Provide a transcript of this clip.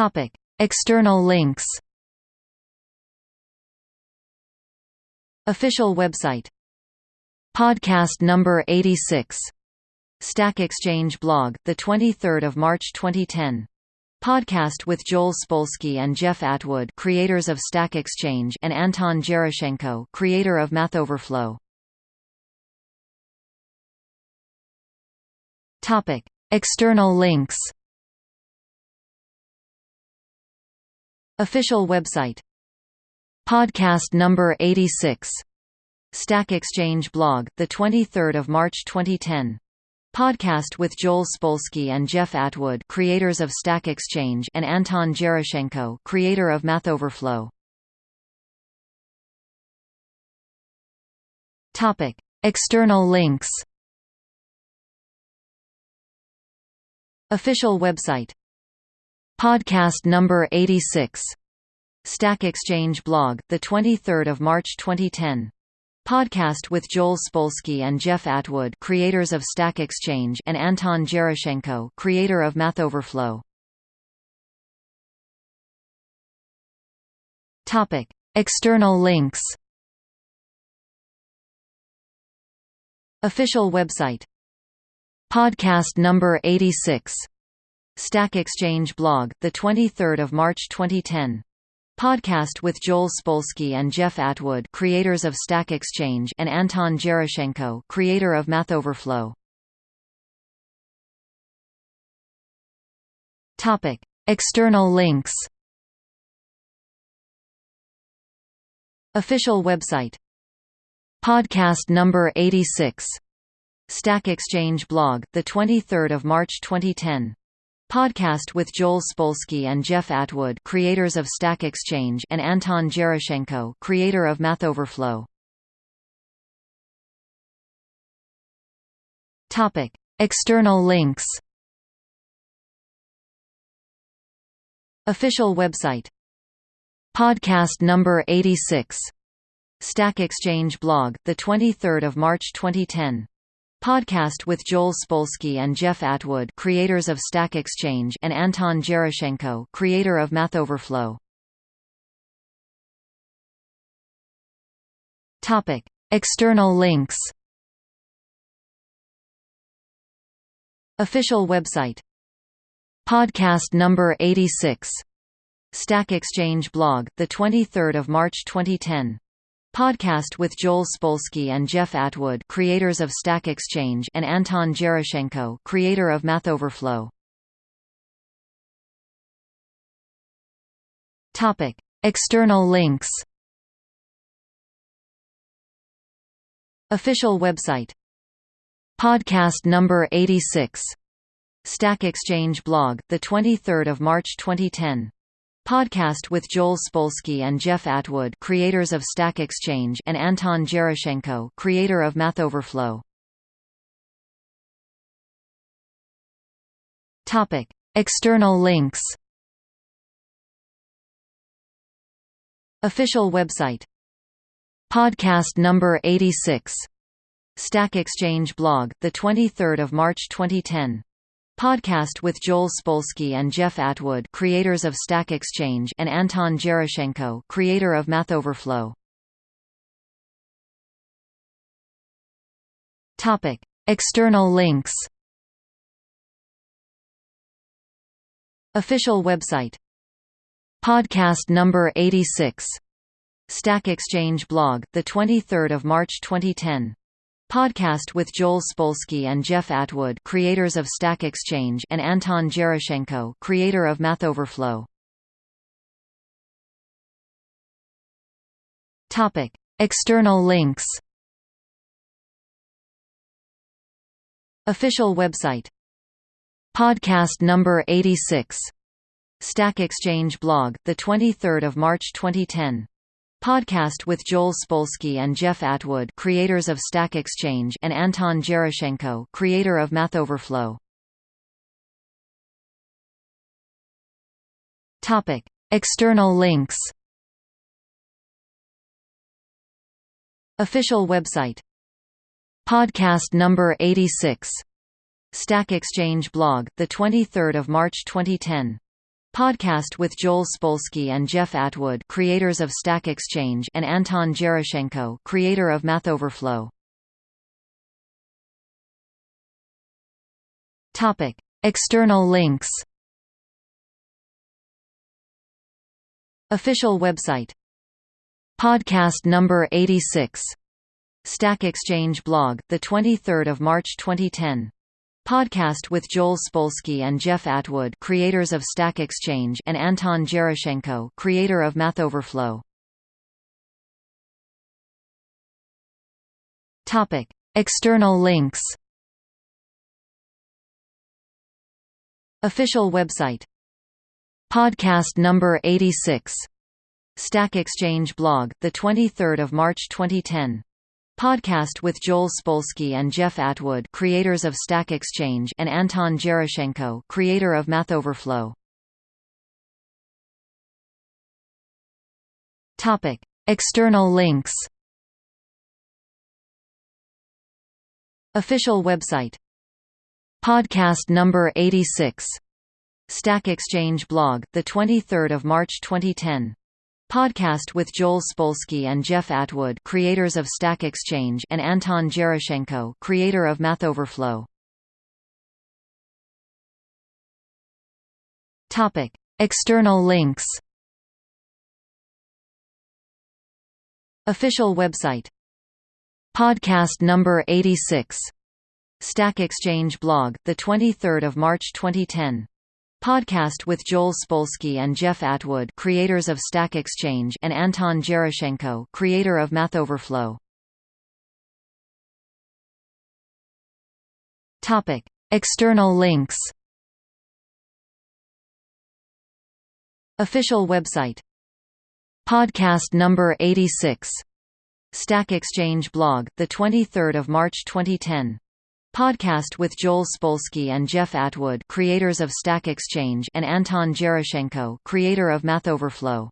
Topic: External links. Official website. Podcast number 86. Stack Exchange blog, the 23rd of March 2010. Podcast with Joel Spolsky and Jeff Atwood, creators of Stack Exchange, and Anton Geraschenko, creator of MathOverflow. Topic: External links. Official website. Podcast number 86. Stack Exchange blog, the 23rd of March 2010. Podcast with Joel Spolsky and Jeff Atwood, creators of Stack Exchange, and Anton Geraschenko, creator of MathOverflow. Topic: External links. Official website. Podcast number 86. Stack Exchange blog, the 23rd of March 2010. Podcast with Joel Spolsky and Jeff Atwood, creators of Stack Exchange, and Anton Geraschenko, creator of MathOverflow. Topic: External links. Official website. Podcast number 86. Stack Exchange blog, the 23rd of March 2010. Podcast with Joel Spolsky and Jeff Atwood, creators of Stack Exchange, and Anton Geraschenko, creator of MathOverflow. Topic: External links. Official website. Podcast number 86. Stack Exchange blog, the 23rd of March 2010. Podcast with Joel Spolsky and Jeff Atwood, creators of Stack Exchange, and Anton Geraschenko, creator of MathOverflow. Topic: External links. Official website. Podcast number 86. Stack Exchange blog, the 23rd of March 2010. Podcast with Joel Spolsky and Jeff Atwood, creators of Stack Exchange, and Anton Geraschenko, creator of MathOverflow. Topic: External links. Official website. Podcast number 86. Stack Exchange blog, the 23rd of March 2010. Podcast with Joel Spolsky and Jeff Atwood, creators of Stack Exchange, and Anton Geraschenko, creator of MathOverflow. Topic: External links. Official website. Podcast number 86. Stack Exchange blog, the 23rd of March 2010. Podcast with Joel Spolsky and Jeff Atwood, creators of Stack Exchange, and Anton Geraschenko, creator of MathOverflow. Topic: External links. Official website. Podcast number 86. Stack Exchange blog, the 23rd of March 2010. Podcast with Joel Spolsky and Jeff Atwood, creators of Stack Exchange, and Anton Geraschenko, creator of MathOverflow. Topic: External links. Official website. Podcast number 86. Stack Exchange blog, the 23rd of March 2010. Podcast with Joel Spolsky and Jeff Atwood, creators of Stack Exchange, and Anton Geraschenko, creator of MathOverflow. Topic: External links. Official website. Podcast number 86. Stack Exchange blog, the 23rd of March 2010. Podcast with Joel Spolsky and Jeff Atwood, creators of Stack Exchange, and Anton Geraschenko, creator of MathOverflow. Topic: External links. Official website. Podcast number 86. Stack Exchange blog, the 23rd of March 2010. Podcast with Joel Spolsky and Jeff Atwood creators of Stack Exchange and Anton Geraschenko creator of MathOverflow. Topic: External links. Official website. Podcast number 86. Stack Exchange blog, the 23rd of March 2010. Podcast with Joel Spolsky and Jeff Atwood creators of Stack Exchange and Anton Geraschenko creator of MathOverflow. Topic: External links. Official website. Podcast number 86. Stack Exchange blog, the 23rd of March 2010. Podcast with Joel Spolsky and Jeff Atwood creators of Stack Exchange and Anton Geraschenko creator of MathOverflow. Topic: External links. Official website. Podcast number 86. Stack Exchange blog, the 23rd of March 2010. Podcast with Joel Spolsky and Jeff Atwood creators of Stack Exchange and Anton Geraschenko creator of MathOverflow. Topic: External links. Official website. Podcast number 86. Stack Exchange blog, the 23rd of March 2010. Podcast with Joel Spolsky and Jeff Atwood creators of Stack Exchange and Anton Geraschenko creator of MathOverflow. Topic: External links. Official website. Podcast number 86. Stack Exchange blog, the 23rd of March 2010. Podcast with Joel Spolsky and Jeff Atwood creators of Stack Exchange and Anton Geraschenko creator of MathOverflow.